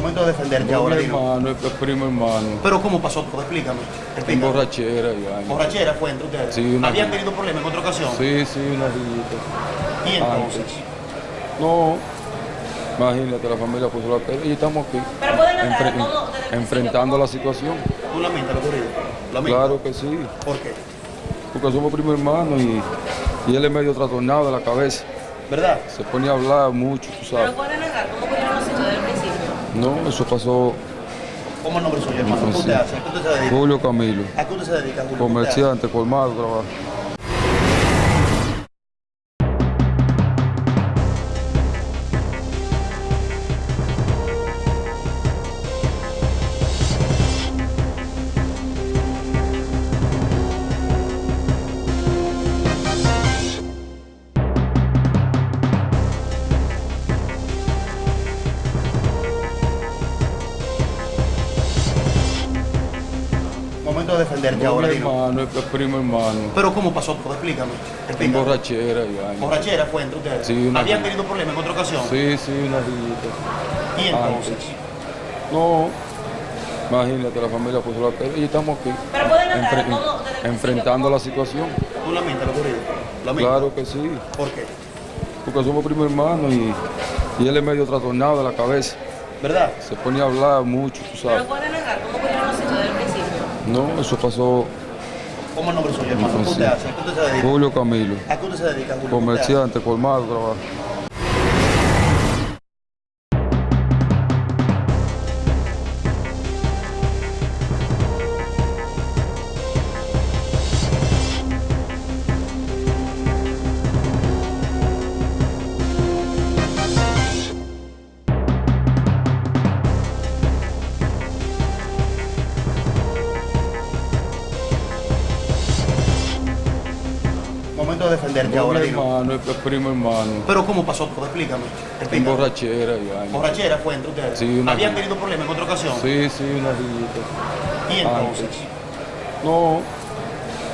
defenderte ahora, mi hermano, es primo hermano. Pero ¿cómo pasó todo? Explícame. En Explícame. borrachera y vaina. ¿Borrachera fue entre ustedes? Sí, una- ¿Habían tenido problemas en otra ocasión? Sí, sí, una rillita. ¿Y entonces? Antes. No, imagínate, la familia puso la pena y estamos aquí. Pero pueden aclarar enfre- todo desde el principio, enfrentando la situación. ¿Tú lamentas lo ocurrido? Claro que sí, ¿Por qué? porque somos primo hermano y, y él es medio trastornado de la cabeza. ¿Verdad? Se ponía a hablar mucho, tú Pero sabes. pueden negar cómo ocurrieron los hechos desde el principio. No, eso pasó ¿Cómo el nombre suyo, hermano? ¿Qué usted Sí. hace? ¿A qué usted se dedica? Julio Camilo, ¿A qué usted se dedica, Julio? ¿Qué usted comerciante, colmado, trabajo. De defenderte No, ahora, mi hermano, es primo hermano. Pero ¿cómo pasó todo? Explícame. En Explícame. borrachera y vaina. ¿Borrachera fue entre ustedes? Sí, una- ¿Habían tenido problemas en otra ocasión? Sí, sí, una rillita. ¿Y entonces? Antes. No, imagínate, la familia puso la pena y estamos aquí. Pero pueden aclarar Enfre- todo enfrentando la situación. ¿Tú lamentas lo ocurrido? ¿Lamentas? Claro que sí, ¿Por qué? porque somos primo hermano y, y él es medio trastornado de la cabeza. ¿Verdad? Se ponía a hablar mucho, tú Pero sabes. pueden negar cómo No, eso pasó ¿Cómo es el nombre suyo, hermano? ¿Qué usted hace? ¿A qué usted se dedica? Julio Camilo, ¿A qué usted se dedica, Julio? Comerciante, colmado, trabajo. Momento de defenderte No, ahora, mi hermano, es primo hermano. Pero ¿cómo pasó todo? Explícame. En borrachera y vaina. ¿Borrachera fue entre ustedes? Sí, una- ¿Habían tenido problemas en otra ocasión? Sí, sí, una rillita. ¿Y entonces? Antes. No,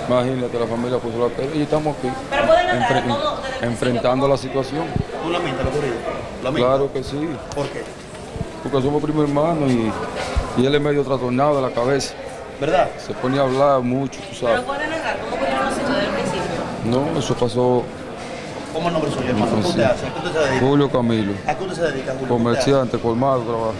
imagínate, la familia puso la pena y estamos aquí. Pero pueden Enfre- todo enfrentando ¿cómo? la situación. ¿Tú lamentas lo ocurrido? ¿Lamentas? Claro que sí, ¿Por qué? porque somos primo hermano y, y él es medio trastornado de la cabeza. ¿Verdad? Se ponía a hablar mucho, tú Pero sabes. pueden negar cómo ocurrieron los hechos desde el principio. No, eso pasó ¿Cómo es el nombre suyo, hermano? ¿Qué Sí. usted hace? ¿A qué usted se dedica? Julio Camilo, ¿A qué usted se dedica, Julio? Comerciante, colmado, trabajo.